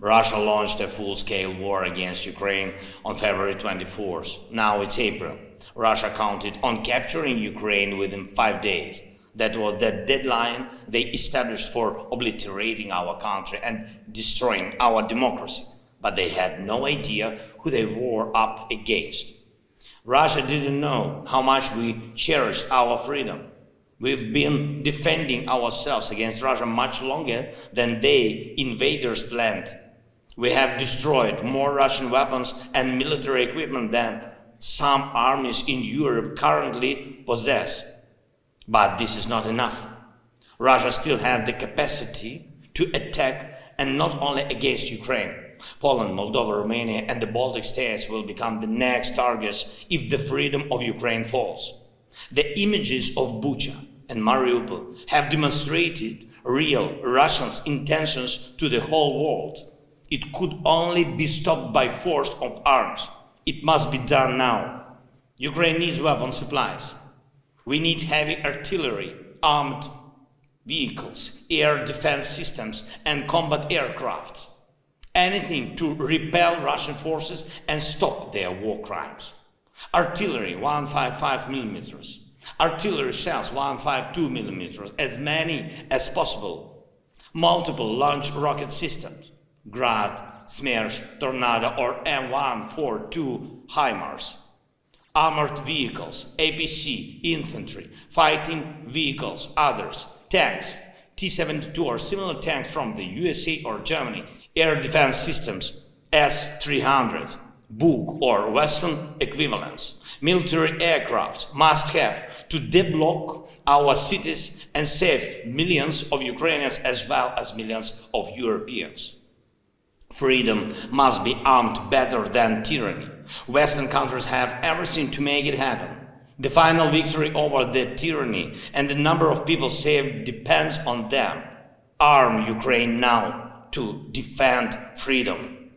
Russia launched a full-scale war against Ukraine on February 24th. Now it's April. Russia counted on capturing Ukraine within five days. That was the deadline they established for obliterating our country and destroying our democracy. But they had no idea who they were up against. Russia didn't know how much we cherished our freedom. We've been defending ourselves against Russia much longer than they invaders planned. We have destroyed more Russian weapons and military equipment than some armies in Europe currently possess. But this is not enough. Russia still has the capacity to attack and not only against Ukraine. Poland, Moldova, Romania and the Baltic states will become the next targets if the freedom of Ukraine falls. The images of Bucha and Mariupol have demonstrated real Russians' intentions to the whole world. It could only be stopped by force of arms. It must be done now. Ukraine needs weapon supplies. We need heavy artillery, armed vehicles, air defense systems, and combat aircraft. Anything to repel Russian forces and stop their war crimes. Artillery 155 millimeters, artillery shells 152 millimeters, as many as possible. Multiple launch rocket systems, Grad, Smerch, Tornado or M142 HIMARS. Armored vehicles, APC, infantry, fighting vehicles, others, tanks, T-72 or similar tanks from the USA or Germany, air defense systems, S-300, Buk or Western equivalents. Military aircraft must have to deblock our cities and save millions of Ukrainians as well as millions of Europeans. Freedom must be armed better than tyranny. Western countries have everything to make it happen. The final victory over the tyranny and the number of people saved depends on them. Arm Ukraine now to defend freedom.